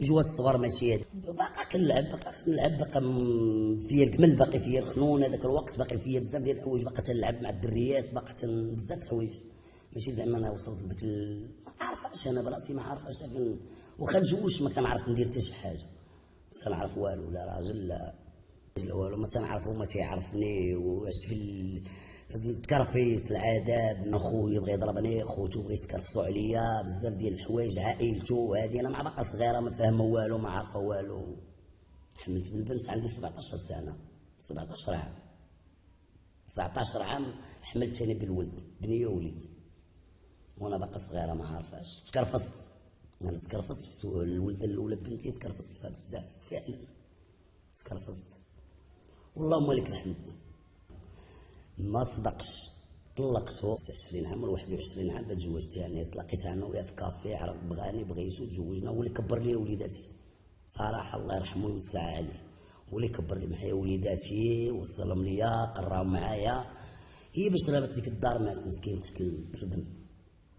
جوا الصغر ماشي هذا باقا كنلعب باقا كنلعب باقا فيا الكمل باقي فيا الخنون هذاك الوقت باقي فيا بزاف ديال الحوايج. باقا تنلعب مع الدريات باقا بزاف الحوايج. ماشي زعما أنا وصلت لذاك ال... ما عارفاش أنا براسي ما عارفاش واخا نجوج ما كنعرف ندير حتى شي حاجة. تنعرف والو لا راجل لا. والو ما تنعرفو ما تيعرفني. وعشت في ال... التكرفيس العذاب أخويا بغى يضربني خوتو بغى يتكرفسوا عليا. بزاف ديال الحوايج عائلتو. هادي أنا مع باقا صغيرة ما فاهمة والو ما عارفة والو. حملت بالبنت عندي 17 سنة. 17 عام. 19 عام حملت أنا بالولد. بنية ووليد. وأنا باقا صغيرة ما عارفاش تكرفصت. أنا تكرفصت. الولده الأولى بنتي تكرفصت فيها بزاف. فعلا. تكرفصت. والله لك الحمد. ما صدقش طلقته 20 عام ولا 21 عام تزوجت يعني تلاقيت أنا وياه في كافي عرف بغاني بغيتو تزوجنا هو اللي كبر لي وليداتي. صراحة الله يرحمه ويوسع عليه هو اللي كبر لي معايا وليداتي وصلهم ليا قراهم معايا. هي باش رابط ديك الدار مات مسكين تحت الردم.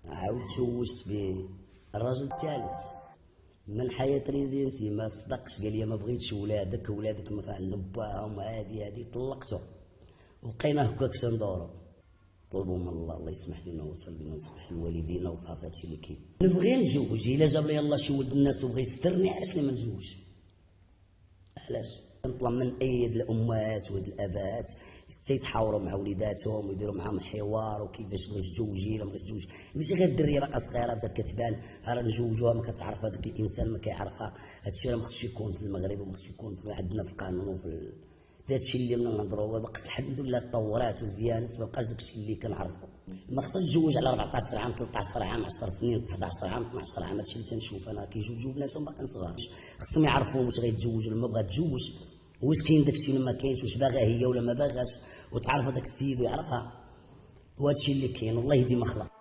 عاود تزوجت بالراجل الثالث. من حياة ريزينسي ما تصدقش قال لي ما بغيتش ولادك ولادك ما عندهم باهم هادي هادي. طلقته وبقينا هكاك تندورو طلبوا من الله الله يسمح لنا ويغفر لنا ويسمح لوالدينا وصافي هادشي اللي كاين. نبغي نتزوج. إلا جاب لي الله شي ولد الناس وبغى يسترني علاش لي ما نتزوجش؟ علاش؟ نطلب من ايد الامهات وهاد الاباءات تيتحاوروا مع وليداتهم ويديروا معاهم حوار وكيفاش بغيت تزوجي ولا ما تزوجي ماشي غير الدرية باقا صغيرة بدات كتبان راه نزوجوها ما كتعرف هذاك الإنسان ما كيعرفها. هادشي راه ما خصش يكون في المغرب وما خصش يكون في عندنا في القانون وفي هادشي اللي نهضروا باقي الحمد لله تطورات وزيانات ما بقاش داكشي اللي كنعرفو. ما خصهاش تزوج على 14 عام 13 عام 10 سنين 11 عام 12 عام. هادشي اللي تنشوف أنا كيزوجوا بناتهم باقيين صغار. خصهم يعرفوا واش غيتزوج ولا ما بغا تزوج كاين داكشي ولا ما كاينش واش باغا هي ولا ما باغاش وتعرف هذاك السيد ويعرفها. وهادشي اللي كاين والله ديما خلق.